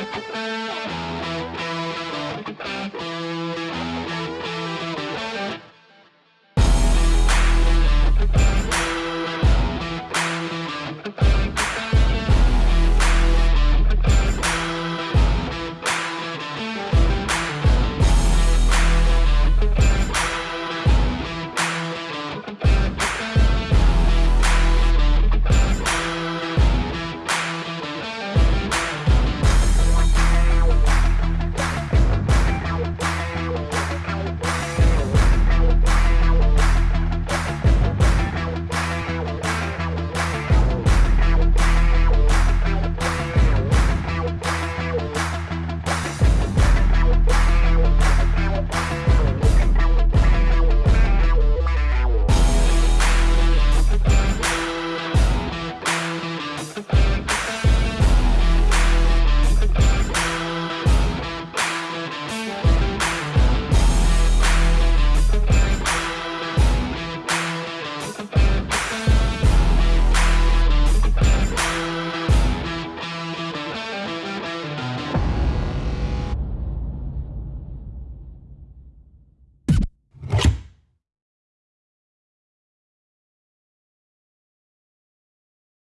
Música